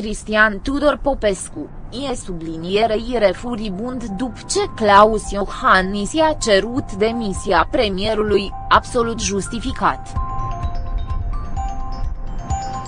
Cristian Tudor Popescu, e sublinierei furibund după ce Claus Iohannis i-a cerut demisia premierului, absolut justificat.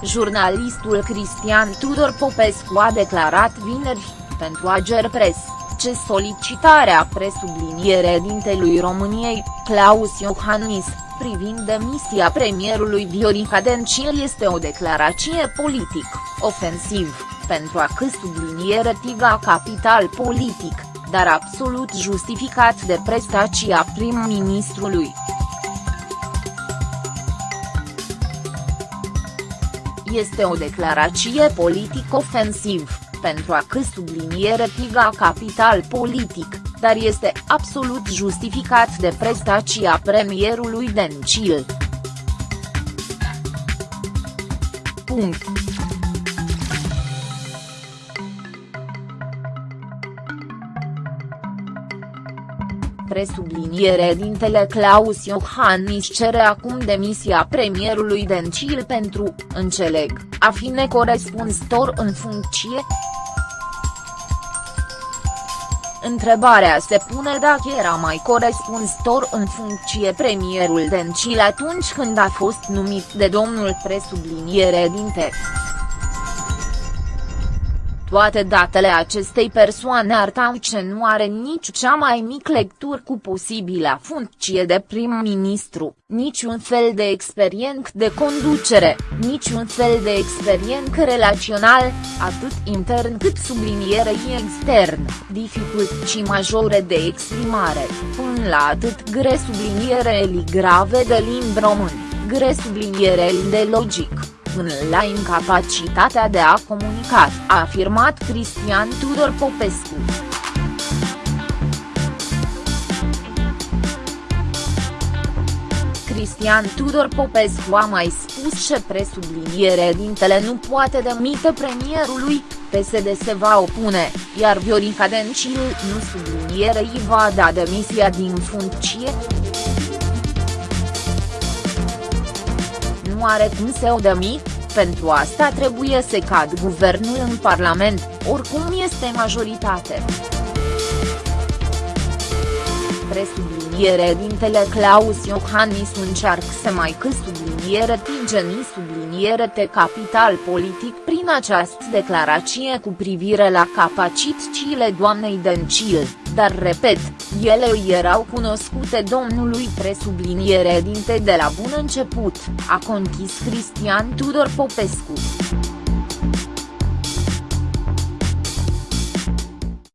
Jurnalistul Cristian Tudor Popescu a declarat vineri, pentru Ager Press, ce solicitarea presubliniere dintelui României, Claus Iohannis, privind demisia premierului Viorica Dencil este o declarație politic, ofensiv, pentru a că subliniere tiga capital politic, dar absolut justificat de prestația prim-ministrului. Este o declarație politic ofensiv, pentru a că subliniere tiga capital politic, dar este absolut justificat de prestația premierului Dencil. Punct. presubliniere dintele Claus Iohannis cere acum demisia premierului Dencil pentru, înțeleg, a fi necorespunzător în funcție, Întrebarea se pune dacă era mai corespunzător în funcție premierul Dencil atunci când a fost numit de domnul presubliniere dinte. Toate datele acestei persoane arătau ce nu are nici cea mai mică lectură cu posibila funcție de prim-ministru, niciun fel de experiență de conducere, niciun fel de experiență relațional, atât intern cât subliniere extern, dificultăți majore de exprimare, până la atât gre subliniere grave de limb român, gre subliniere de logic până la incapacitatea de a comunica, a afirmat Cristian Tudor Popescu. Cristian Tudor Popescu a mai spus ce presubliniere dintele nu poate demite premierului, PSD se va opune, iar Viorica Dencil nu sublinierei va da demisia din funcție. nu are cum să o demi, pentru asta trebuie să cad guvernul în Parlament, oricum este majoritate. Presubliniere dintele Claus Iohannis încearcă să mai că subliniere tigeni subliniere te capital politic prin această declarație cu privire la capacitățile doamnei Dencil dar repet, ele erau cunoscute domnului presubliniere dinte de la bun început, a conchis Cristian Tudor Popescu.